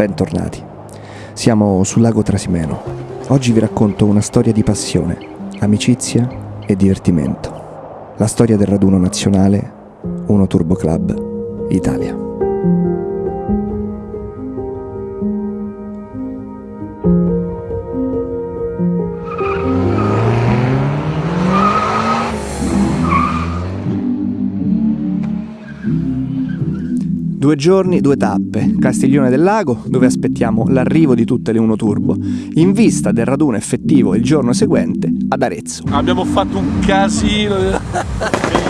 bentornati. Siamo sul lago Trasimeno. Oggi vi racconto una storia di passione, amicizia e divertimento. La storia del raduno nazionale Uno Turbo Club Italia. Due giorni, due tappe, Castiglione del Lago, dove aspettiamo l'arrivo di tutte le Uno Turbo, in vista del raduno effettivo il giorno seguente ad Arezzo. Abbiamo fatto un casino.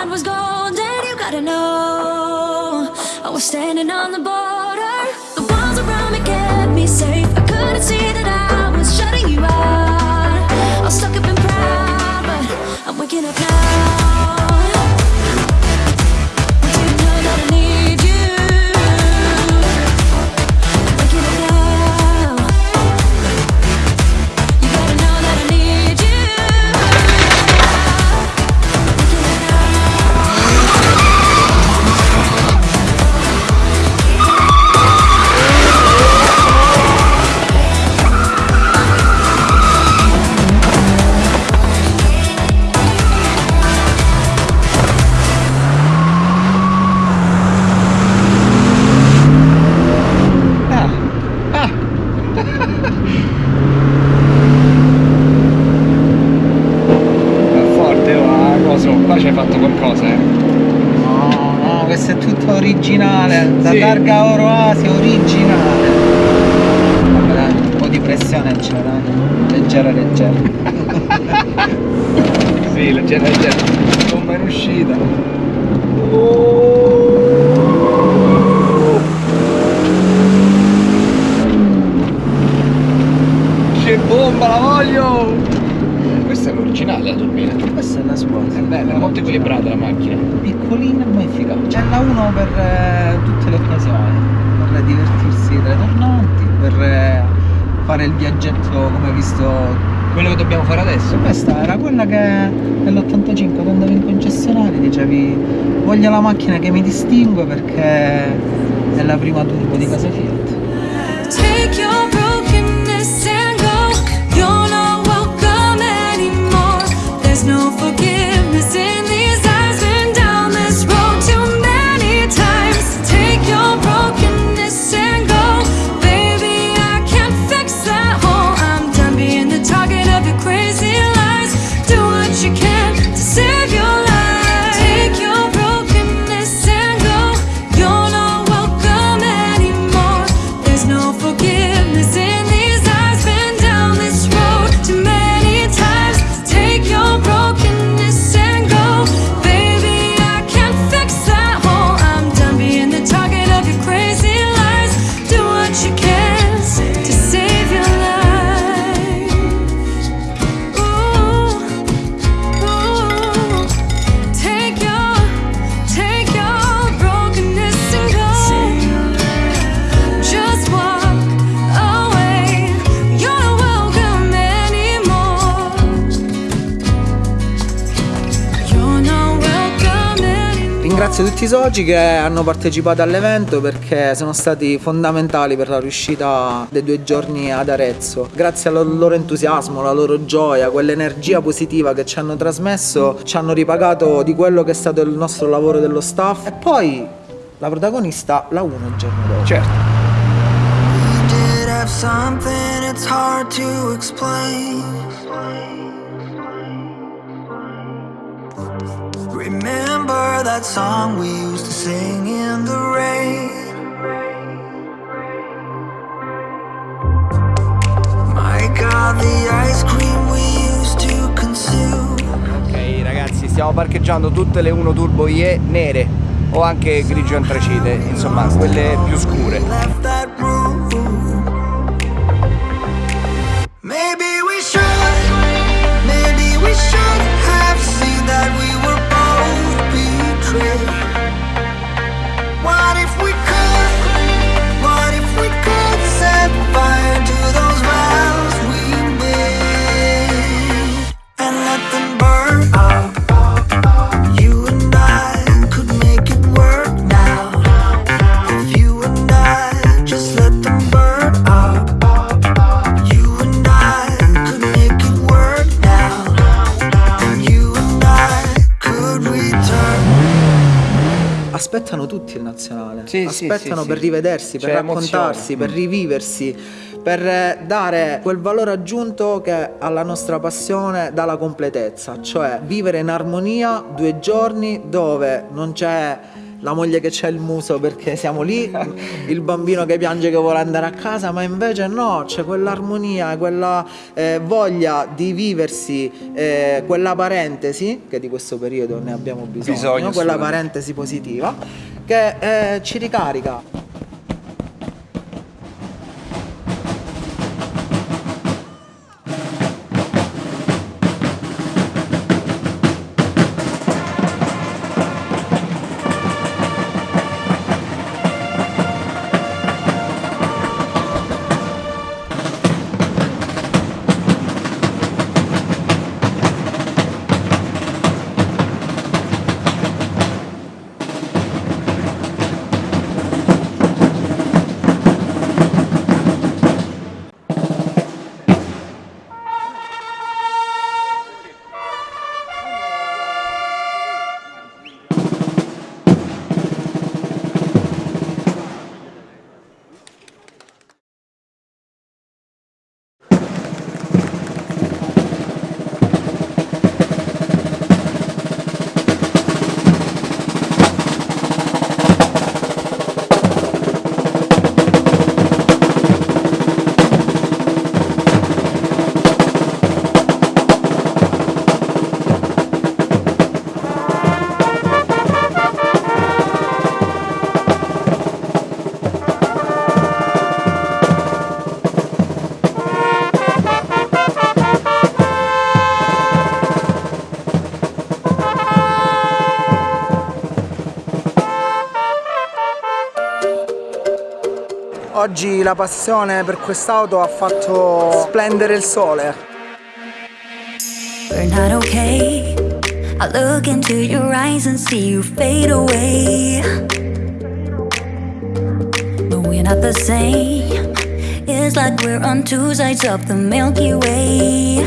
mind was golden, you gotta know. I was standing on the ball la sì. targa Oro Asia originale. Vabbè dai, un po' di pressione c'era leggera leggera. Sì leggera leggera. Bomba in uscita oh. che bomba la voglio! Questa è l'originale la turbina è bella, è molto equilibrata la macchina. Piccolina ma efficace c'è la 1 per eh, tutte le occasioni. Per divertirsi tra i tornanti per eh, fare il viaggetto come hai visto quello che dobbiamo fare adesso. Questa era quella che nell'85 quando andavi in concessionario dicevi voglio la macchina che mi distingue perché è la prima turbo di casa Fiat ringrazio tutti i soci che hanno partecipato all'evento perché sono stati fondamentali per la riuscita dei due giorni ad Arezzo. Grazie al loro entusiasmo, alla loro gioia, quell'energia positiva che ci hanno trasmesso, ci hanno ripagato di quello che è stato il nostro lavoro dello staff e poi la protagonista la 1 il giorno dopo. Certo. Remember that song we used to sing in the rain. My God, the ice cream we used to consume. Ok ragazzi, stiamo parcheggiando tutte le 1 Turbo IE nere o anche grigio antracite, insomma quelle più scure. Aspettano tutti il nazionale. Sì, aspettano sì, per rivedersi, per raccontarsi, emozione. per riviversi, per eh, dare quel valore aggiunto che alla nostra passione dà la completezza, cioè vivere in armonia due giorni dove non c'è la moglie che c'ha il muso perché siamo lì, il bambino che piange che vuole andare a casa, ma invece no, c'è quell'armonia, quella eh, voglia di viversi, eh, quella parentesi, che di questo periodo ne abbiamo bisogno, Bisogno, quella parentesi positiva, che eh, ci ricarica. Oggi la passione per quest'auto ha fatto splendere il sole. We're not okay. I look into your eyes and see you fade away. But we're not the same. It's like we're on two sides of the Milky Way.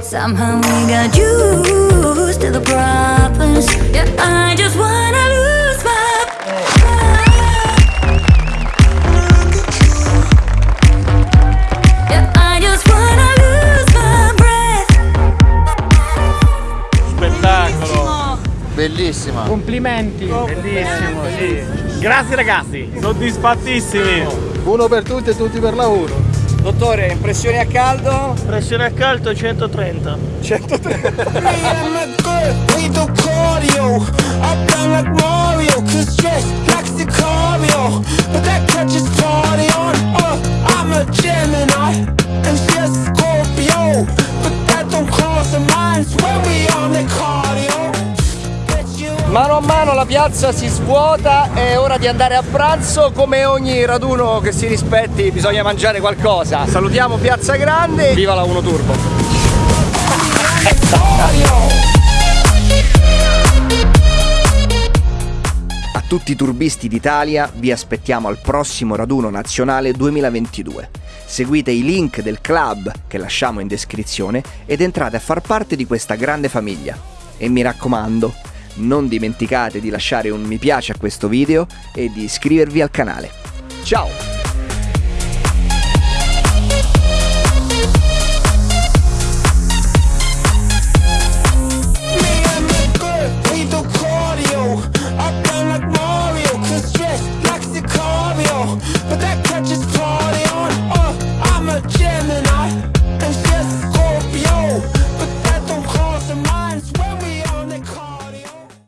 Somehow we got used to the problems. Yeah, I just wanna lose Bellissima. Complimenti! Bellissimo, sì. Grazie ragazzi, soddisfattissimi! Uno per tutti e tutti per la. Dottore, impressioni a caldo? Pressione a caldo 130. 130. Mano la piazza si svuota, è ora di andare a pranzo, come ogni raduno che si rispetti bisogna mangiare qualcosa. Salutiamo Piazza Grande, viva la 1 Turbo! A tutti i turbisti d'Italia vi aspettiamo al prossimo raduno nazionale 2022. Seguite i link del club che lasciamo in descrizione ed entrate a far parte di questa grande famiglia. E mi raccomando, non dimenticate di lasciare un mi piace a questo video e di iscrivervi al canale. Ciao!